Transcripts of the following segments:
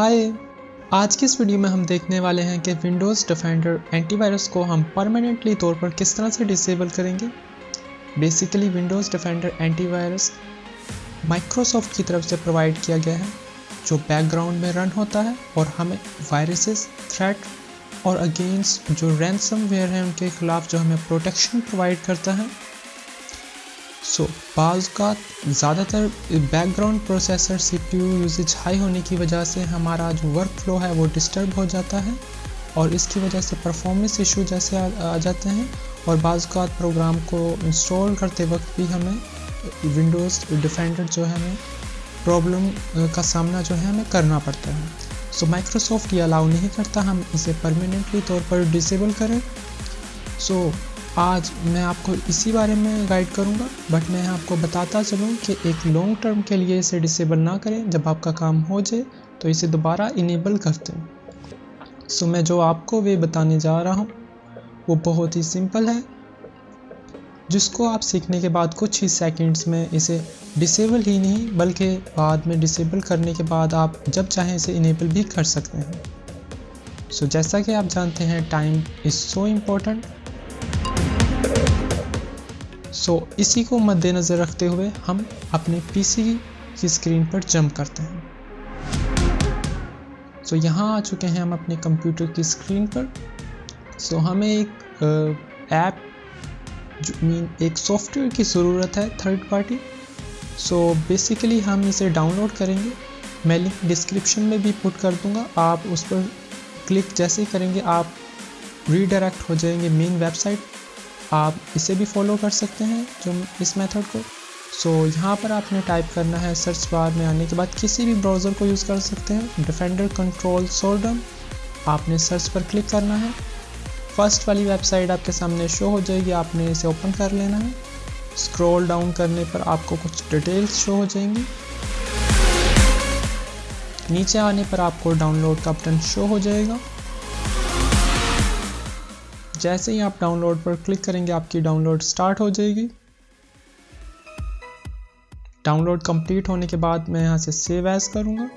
हाय। आज की इस वीडियो में हम देखने वाले हैं कि विंडोज़ डिफेंडर एंटीवायरस को हम परमानेंटली तौर पर किस तरह से डिसेबल करेंगे? Basically Windows Defender antivirus Microsoft की तरफ़ से प्रोवाइड किया गया है, जो बैकग्राउंड में रन होता है और हमें वायरसेस थ्रेट और अगेंस्ट जो रैंसमवेयर हैं उनके खिलाफ जो हमें प्रोटेक्शन प्रोवाइड करता है सो so, का ज़्यादातर background processor CPU usage high होने की वजह से हमारा जो वर्क फ्लो है वो डिस्टर्ब हो जाता है और इसकी वजह से परफॉर्मेंस इशू जैसे आ, आ जाते हैं और बाज़ प्रोग्राम को इंस्टॉल करते वक्त भी हमें विंडोज़ डिफेंडर जो है हमें प्रॉब्लम का सामना जो है हमें करना पड़ता है। सो माइक्रोसॉफ्ट ये अलाउ नहीं करता हम इसे परमानेंटली तौर पर डिसेबल करें। सो so, आज मैं आपको इसी बारे में गाइड करूँगा बट मैं आपको बताता चलूँ कि एक लॉन्ग टर्म के लिए इसे डिसेबल ना करें। जब आपका काम हो जाए तो इसे दोबारा इनेबल कर हैं। सो मैं जो आपको वे बताने जा रहा हूँ वो बहुत ही सिंपल है। जिसको आप सीखने के बाद कुछ ही सेकंड्स में इसे डिसेबल ही नहीं बल्कि बाद में डिसेबल करने के बाद आप जब चाहें इसे इनेबल भी कर सकते हैं। सो so, जैसा कि आप जानते हैं time is so important so so, इसी को मद्देनज़र रखते हुए हम अपने पीसी की स्क्रीन पर जंप करते हैं। सो so, यहाँ आ चुके हैं हम अपने कंप्यूटर की स्क्रीन पर। सो so, हमें एक ऐप मीन एक सॉफ्टवेयर की ज़रूरत है थर्ड पार्टी सो बेसिकली हम इसे डाउनलोड करेंगे। मैं लिंक डिस्क्रिप्शन में भी पुट कर दूँगा। आप उस पर क्लिक जैसे ही करेंगे आप रीडायरेक्ट हो जाएँगे मेन वेबसाइट आप इसे भी फॉलो कर सकते हैं जो इस मेथड को। सो so, यहाँ पर आपने टाइप करना है सर्च बार में आने के बाद किसी भी ब्राउज़र को यूज़ कर सकते हैं। डिफेंडर कंट्रोल सोल्डम आपने सर्च पर क्लिक करना है। फ़र्स्ट वाली वेबसाइट आपके सामने शो हो जाएगी आपने इसे ओपन कर लेना है। स्क्रॉल डाउन करने पर आपको कुछ डिटेल्स शो हो जाएँगी। नीचे आने पर आपको डाउनलोड का बटन शो हो जाएगा। जैसे ही आप डाउनलोड पर क्लिक करेंगे, आपकी डाउनलोड स्टार्ट हो जाएगी। डाउनलोड कंप्लीट होने के बाद मैं यहाँ से सेव एज करूँगा।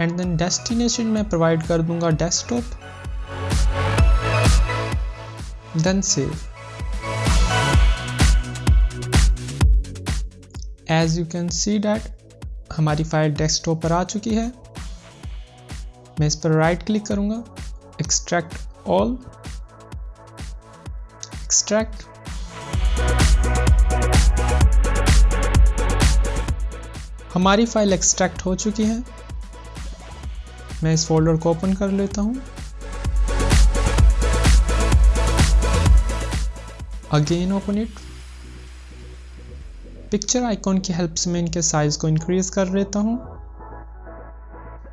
एंड देन डेस्टिनेशन में प्रोवाइड कर दूँगा desktop then save as you can see that हमारी फ़ाइल डेस्कटॉप पर आ चुकी है। मैं इस पर राइट क्लिक करूँगा। Extract all. Extract. हमारी फ़ाइल एक्सट्रैक्ट हो चुकी है। मैं इस फोल्डर को ओपन कर लेता हूँ। Again open it picture icon की हेल्प से मैं इनके साइज़ को इंक्रीज कर लेता हूँ।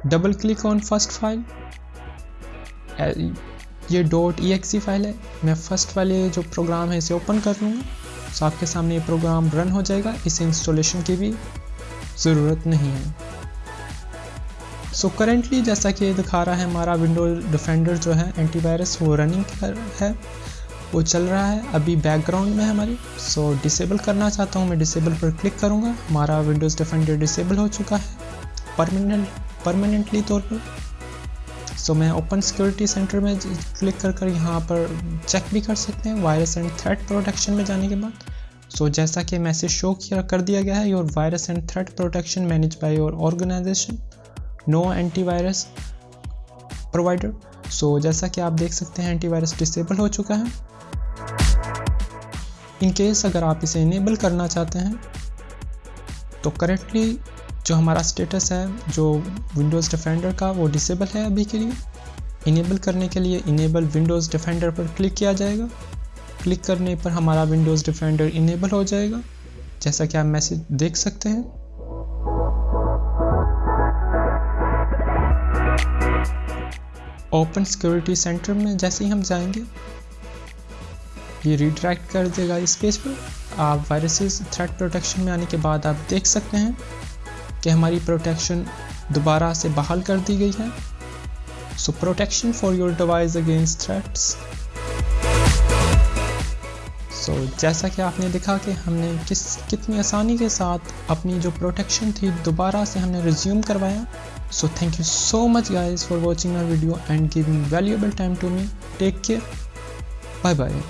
Double click on first file ये डॉट ई एक्सी फ़ाइल है। मैं फ़र्स्ट वाले जो प्रोग्राम है इसे ओपन कर लूँगा। तो आपके सामने ये प्रोग्राम रन हो जाएगा। इसे इंस्टॉलेशन की भी ज़रूरत नहीं है। सो so, करेंटली जैसा कि दिखा रहा है हमारा विंडो डिफेंडर जो है एंटीवायरस वो रनिंग कर है। वो चल रहा है। अभी बैकग्राउंड में हमारी। सो so, डिसेबल करना चाहता हूँ मैं डिसेबल पर क्लिक करूँगा। हमारा विंडोज़ डिफेंडर डिसेबल हो चुका है। परमानेंट परमानेंटली तौर पर। सो मैं ओपन सिक्योरिटी सेंटर में क्लिक कर कर यहाँ पर चेक भी कर सकते हैं वायरस एंड थ्रेट प्रोटेक्शन में जाने के बाद। सो so, जैसा कि मैसेज शो किया कर दिया गया है your virus and threat protection manage by your organization no antivirus provider so जैसा कि आप देख सकते हैं एंटीवायरस डिसेबल हो चुका है। इन केस अगर आप इसे इनेबल करना चाहते हैं तो करेक्टली जो हमारा स्टेटस है, जो विंडोज़ डिफेंडर का, वो डिसेबल है अभी के लिए। इनेबल करने के लिए इनेबल विंडोज़ डिफेंडर पर क्लिक किया जाएगा। क्लिक करने पर हमारा विंडोज़ डिफेंडर इनेबल हो जाएगा। जैसा कि आप मैसेज देख सकते हैं। ओपन सिक्योरिटी सेंटर में जैसे ही हम जाएँगे, ये रिडायरेक्ट कर देगा इस पेज पर। आप वायरसेस थ्रेट प्रोटेक्शन में आने के बाद आप देख सकते हैं। कि हमारी प्रोटेक्शन दोबारा से बहाल कर दी गई है। So protection for your device against threats so जैसा कि आपने देखा कि हमने किस, कितनी आसानी के साथ अपनी जो प्रोटेक्शन थी दोबारा से हमने रिज्यूम करवाया। So thank you so much guys for watching my video and giving valuable time to me take care bye bye